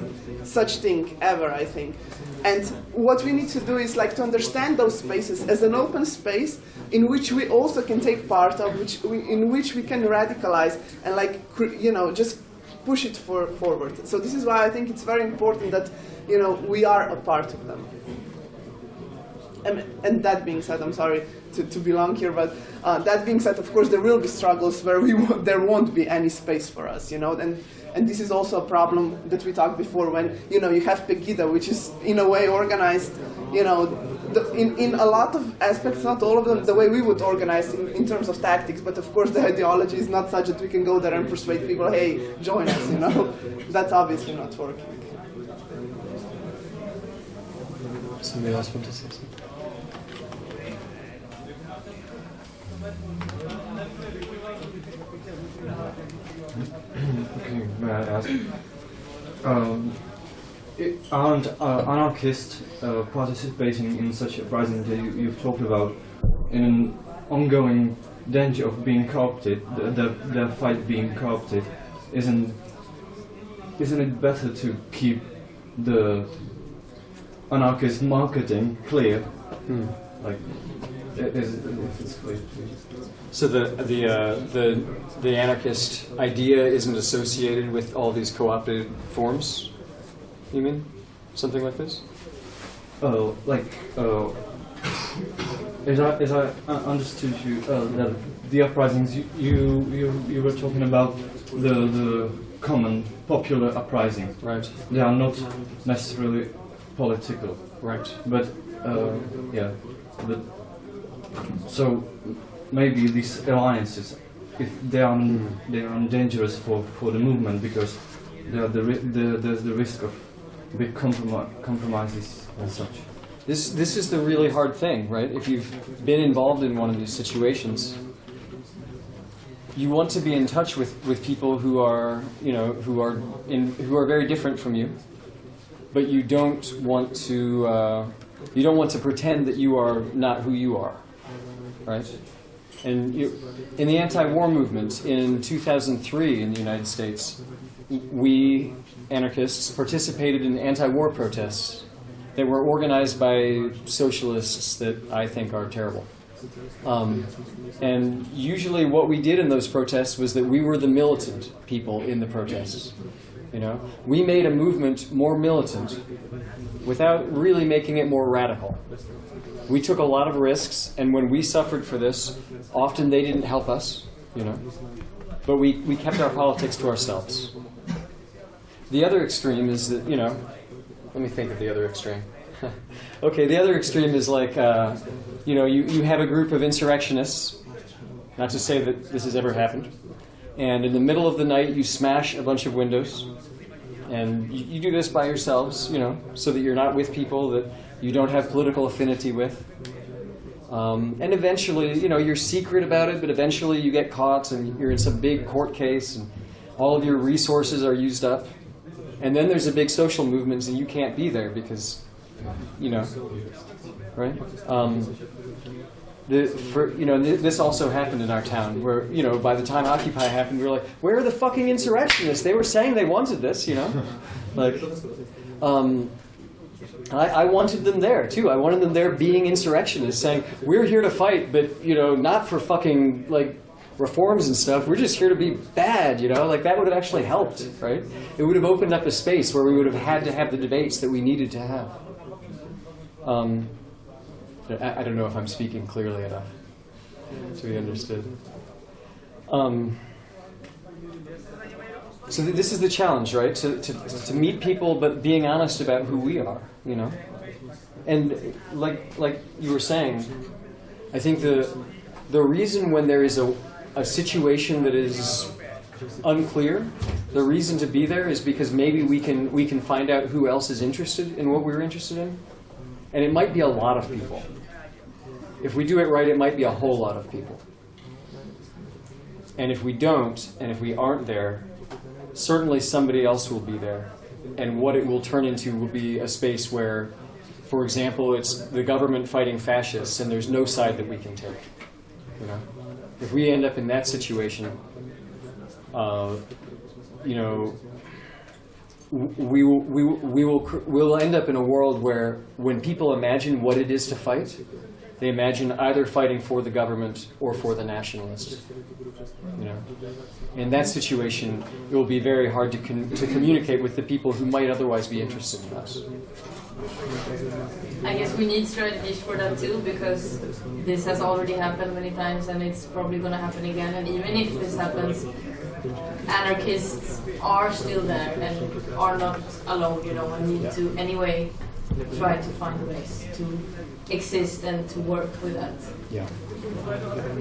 such thing ever, I think. And what we need to do is like to understand those spaces as an open space in which we also can take part of, which we, in which we can radicalize and like you know just push it for, forward. So this is why I think it's very important that you know we are a part of them. And, and that being said, I'm sorry to, to be long here, but uh, that being said, of course, there will be struggles where we there won't be any space for us, you know, and and this is also a problem that we talked before when, you know, you have Pegida, which is in a way organized, you know, the, in, in a lot of aspects, not all of them, the way we would organize in, in terms of tactics, but of course the ideology is not such that we can go there and persuade people, hey, join us, you know. That's obviously not working. Somebody else want to say something? okay, may I ask? Um, it, aren't uh, anarchists uh, participating in such uprisings that you, you've talked about in an ongoing danger of being co-opted, the, the, the fight being co-opted? Isn't, isn't it better to keep the anarchist marketing clear? Hmm. Like, is, if clear. So the the uh, the the anarchist idea isn't associated with all these co-opted forms. You mean something like this? Oh, like uh, as I as I understood you uh, that the uprisings you, you you you were talking about the the common popular uprising. Right. They are not necessarily political. Right. But uh, yeah, but so maybe these alliances, if they are they are dangerous for, for the movement because there the, the, there's the risk of compromi compromises and such. This this is the really hard thing, right? If you've been involved in one of these situations, you want to be in touch with, with people who are you know who are in who are very different from you, but you don't want to uh, you don't want to pretend that you are not who you are, right? And you, in the anti-war movement in 2003 in the United States, we anarchists participated in anti-war protests that were organized by socialists that I think are terrible. Um, and usually what we did in those protests was that we were the militant people in the protests. You know, we made a movement more militant without really making it more radical. We took a lot of risks, and when we suffered for this, often they didn't help us, you know. But we, we kept our politics to ourselves. The other extreme is that, you know, let me think of the other extreme. okay, the other extreme is like, uh, you know, you, you have a group of insurrectionists, not to say that this has ever happened, and in the middle of the night you smash a bunch of windows, and you, you do this by yourselves, you know, so that you're not with people that you don't have political affinity with. Um, and eventually, you know, you're secret about it, but eventually you get caught and you're in some big court case and all of your resources are used up. And then there's a big social movement and you can't be there because, you know, right? Um, the, for, you know, th this also happened in our town where, you know, by the time Occupy happened, we were like, where are the fucking insurrectionists? They were saying they wanted this, you know? Like, um, I, I wanted them there too. I wanted them there being insurrectionists, saying we're here to fight, but you know, not for fucking like reforms and stuff. We're just here to be bad, you know. Like that would have actually helped, right? It would have opened up a space where we would have had to have the debates that we needed to have. Um, I, I don't know if I'm speaking clearly enough to be understood. Um, so th this is the challenge, right? To, to, to meet people, but being honest about who we are, you know? And like, like you were saying, I think the, the reason when there is a, a situation that is unclear, the reason to be there is because maybe we can, we can find out who else is interested in what we're interested in. And it might be a lot of people. If we do it right, it might be a whole lot of people. And if we don't, and if we aren't there, certainly somebody else will be there. And what it will turn into will be a space where, for example, it's the government fighting fascists and there's no side that we can take. You know? If we end up in that situation, uh, you know, we will, we, we will we'll end up in a world where when people imagine what it is to fight, they imagine either fighting for the government or for the nationalists. You know, in that situation, it will be very hard to to communicate with the people who might otherwise be interested in us. I guess we need strategies for that too, because this has already happened many times and it's probably going to happen again. And even if this happens, anarchists are still there and are not alone, you know, and need to anyway try to find ways to exist and to work with that. Yeah.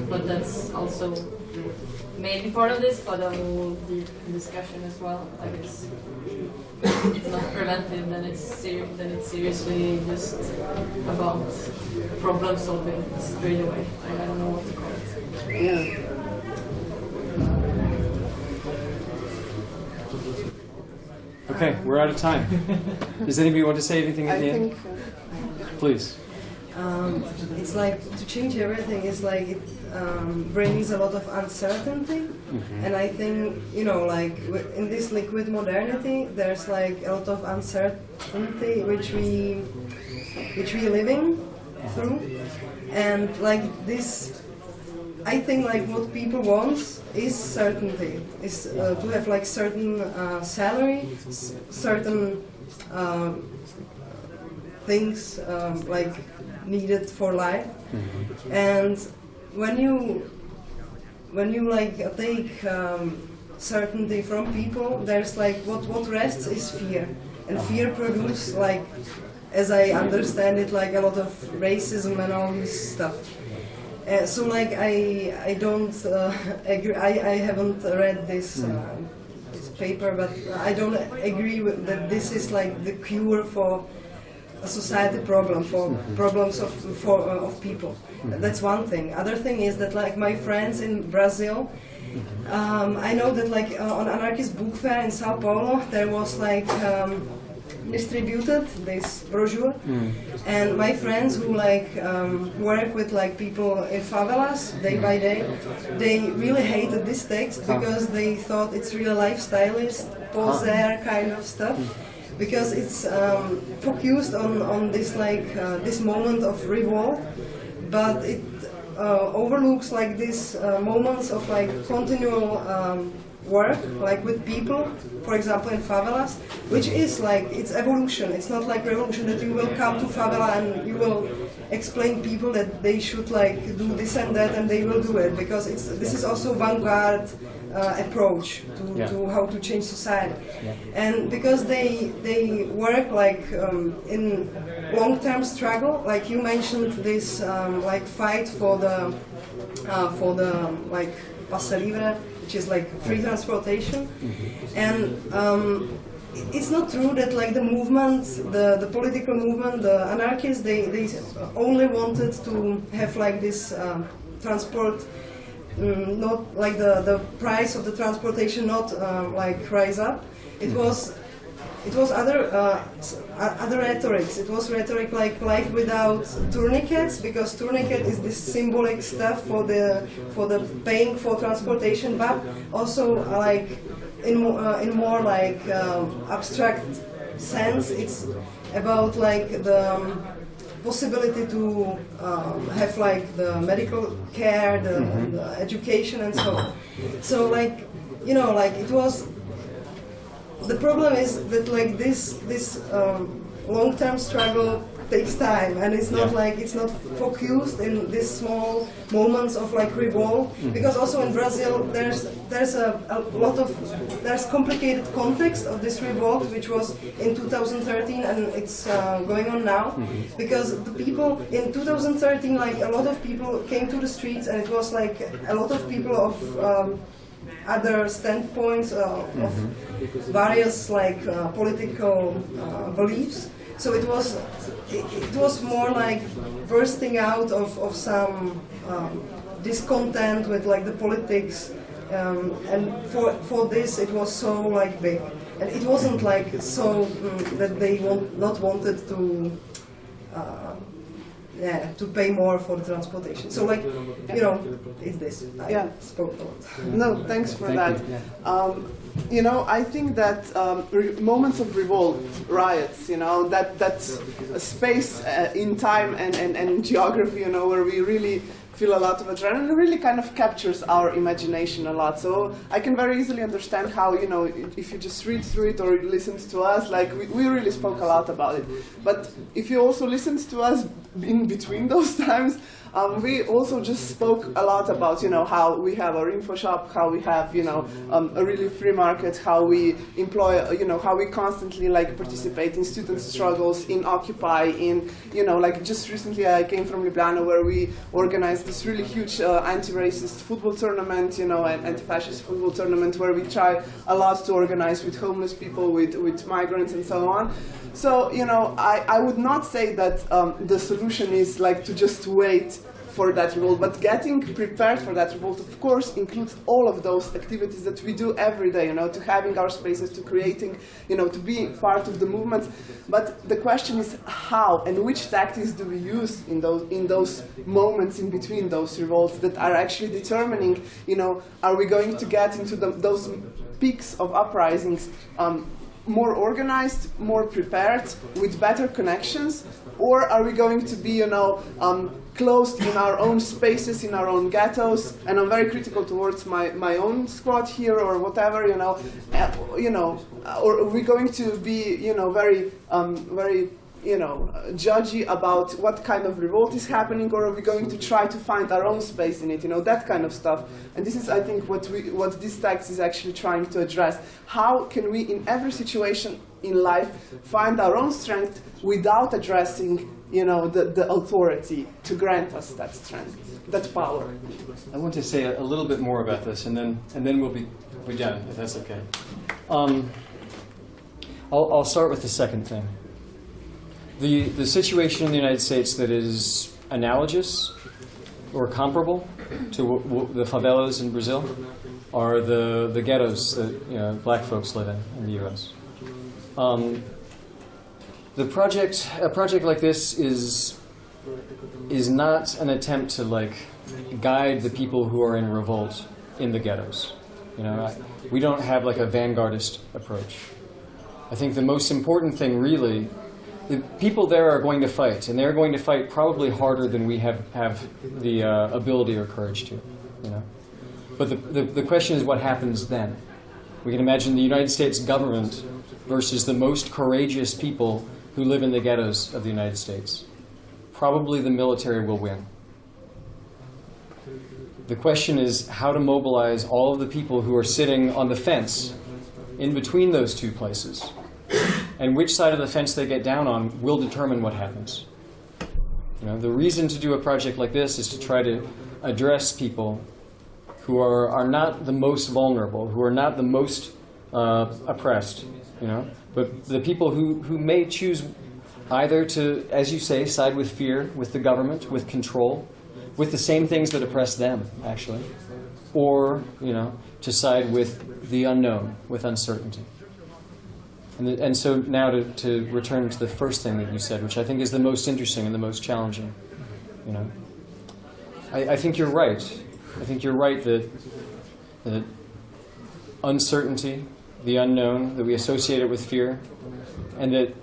But that's also maybe part of this, but a whole deep discussion as well. Like it's, it's not preventive, then it's ser- then it's seriously just about problem solving straight away. Like, I don't know what to call it. Yeah. Okay, we're out of time. Does anybody want to say anything at I the end? think Please. Um, it's like to change everything is like it um, brings a lot of uncertainty, Mhm. and I think you know like in this liquid modernity, there's like a lot of uncertainty which we which we living through, and like this, I think like what people want is certainty, is uh, to have like certain uh, salary, s- certain. Um, things um, like needed for life. And when you when you like take um, certainty from people there's like what what rests is fear. And fear produces like as i understand it like a lot of racism and all this stuff. Uh, so like i i don't uh, agree I, I haven't read this uh, this paper but i don't agree with that this is like the cure for a society problem for problems of for uh, of people. That's one thing. Other thing is that like my friends in Brazil, um, I know that like uh, on anarchist book fair in Sao Paulo there was like um, distributed this brochure, and my friends who like um, work with like people in favelas day by day, they really hated this text because they thought it's really lifestylist, poser kind of stuff because it's um, focused on, on this like uh, this moment of revolt, but it uh, overlooks like these uh, moments of like continual um, work like with people, for example in favelas, which is like it's evolution. It's not like revolution that you will come to favela and you will explain people that they should like do this and that and they will do it because it's this is also vanguard uh, approach to, Yeah. to how to change society. Yeah. And because they they work like um, in long-term struggle, like you mentioned this um, like fight for the uh, for the like passe libre, which is like free transportation, and um, it's not true that like the movement, the, the political movement, the anarchists, they, they only wanted to have like this um, transport, mm, not like the, the price of the transportation not um, like rise up. It was it was other uh, other rhetorics. It was rhetoric like life without tourniquets because tourniquet is this symbolic stuff for the for the paying for transportation, but also uh, like in uh, in more like um, abstract sense, it's about like the um, possibility to um, have like the medical care, the, Mhm. the education, and so on. So like you know like it was the problem is that like this this um, long-term struggle takes time and it's not Yeah. like it's not focused in these small moments of like revolt Mhm. because also in Brazil there's there's a, a lot of there's complicated context of this revolt which was in 2013 and it's uh, going on now Mhm. because the people in 2013 like a lot of people came to the streets and it was like a lot of people of um, other standpoints uh, of various like uh, political uh, beliefs. So it was it, it was more like bursting out of, of some um, discontent with like the politics, um, and for for this it was so like big, and it wasn't like so mm, that they want not wanted to. Uh, yeah, to pay more for the transportation. So, like, you know, it's this. I Yeah. spoke a lot. No, thanks for Thank that. you. Um, you know, I think that um, re- moments of revolt, riots, you know, that that space uh, in time and, and, and geography, you know, where we really feel a lot of adrenaline, really kind of captures our imagination a lot. So I can very easily understand how, you know, if you just read through it or listened to us, like we, we really spoke a lot about it. But if you also listened to us in between those times, um, we also just spoke a lot about, you know, how we have our info shop, how we have, you know, um, a really free market, how we employ, you know, how we constantly like participate in student struggles, in Occupy, in, you know, like just recently I came from Ljubljana where we organized this really huge uh, anti-racist football tournament, you know, an anti-fascist football tournament where we try a lot to organize with homeless people, with, with migrants and so on. So, you know, I, I would not say that um, the solution is like to just wait for that revolt, but getting prepared for that revolt, of course, includes all of those activities that we do every day, you know, to having our spaces, to creating, you know, to being part of the movement. But the question is how and which tactics do we use in those, in those moments in between those revolts that are actually determining, you know, are we going to get into the, those peaks of uprisings um, more organized, more prepared, with better connections, or are we going to be, you know, um, closed in our own spaces, in our own ghettos? And I'm very critical towards my, my own squad here, or whatever, you know, uh, you know, or are we going to be, you know, very, um, very you know, judgy about what kind of revolt is happening, or are we going to try to find our own space in it? You know, that kind of stuff. And this is, I think, what we, what this text is actually trying to address. How can we, in every situation in life, find our own strength without addressing, you know, the, the authority to grant us that strength, that power? I want to say a, a little bit more about this, and then and then we'll be we're done, if that's okay. Um, I'll, I'll start with the second thing. The the situation in the United States that is analogous or comparable to the favelas in Brazil are the the ghettos that you know, black folks live in in the U.S. Um, the project a project like this is is not an attempt to like guide the people who are in revolt in the ghettos. You know, I, we don't have like a vanguardist approach. I think the most important thing really, the people there are going to fight, and they're going to fight probably harder than we have, have the uh, ability or courage to, you know. But the, the, the question is what happens then. We can imagine the United States government versus the most courageous people who live in the ghettos of the United States. Probably the military will win. The question is how to mobilize all of the people who are sitting on the fence in between those two places. And which side of the fence they get down on will determine what happens. You know, the reason to do a project like this is to try to address people who are, are not the most vulnerable, who are not the most uh, oppressed, you know, but the people who, who may choose either to, as you say, side with fear, with the government, with control, with the same things that oppress them, actually, or, you know, to side with the unknown, with uncertainty. And, the, and so now to, to return to the first thing that you said, which I think is the most interesting and the most challenging, you know. I, I think you're right. I think you're right that, that uncertainty, the unknown, that we associate it with fear, and that,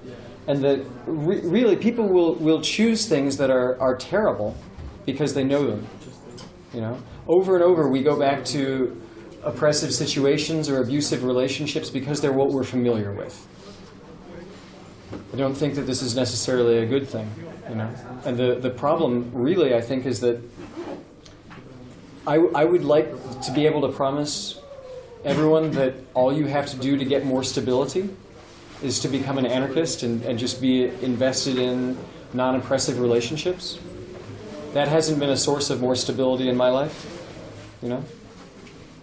and that re really people will, will choose things that are, are terrible because they know them. You know, over and over we go back to oppressive situations or abusive relationships because they're what we're familiar with. I don't think that this is necessarily a good thing, you know. And the, the problem really, I think, is that I, I would like to be able to promise everyone that all you have to do to get more stability is to become an anarchist and, and just be invested in non-oppressive relationships. That hasn't been a source of more stability in my life, you know.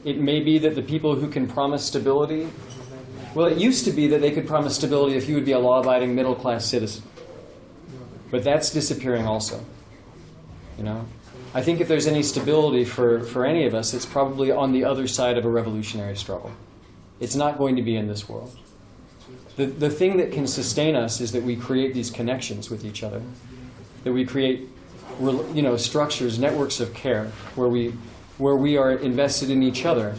It may be that the people who can promise stability, well, it used to be that they could promise stability if you would be a law-abiding middle-class citizen. But that's disappearing also, you know. I think if there's any stability for, for any of us, it's probably on the other side of a revolutionary struggle. It's not going to be in this world. The, the thing that can sustain us is that we create these connections with each other, that we create you know, structures, networks of care, where we, where we are invested in each other,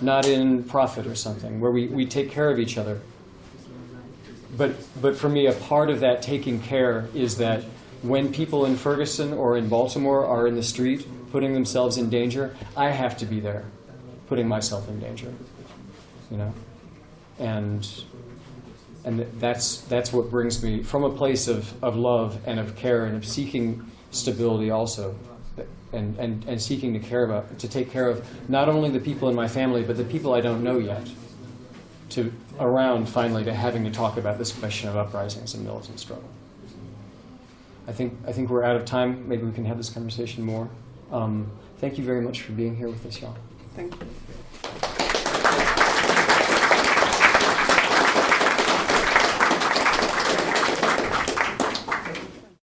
not in profit or something, where we, we take care of each other. But, but for me, a part of that taking care is that when people in Ferguson or in Baltimore are in the street putting themselves in danger, I have to be there putting myself in danger. You know? And and that's that's what brings me from a place of, of love and of care and of seeking stability also and, and, and seeking to care about to take care of not only the people in my family but the people I don't know yet to around finally to having to talk about this question of uprisings and militant struggle. I think, I think we're out of time. Maybe we can have this conversation more. Um, thank you very much for being here with us, y'all. Thank you.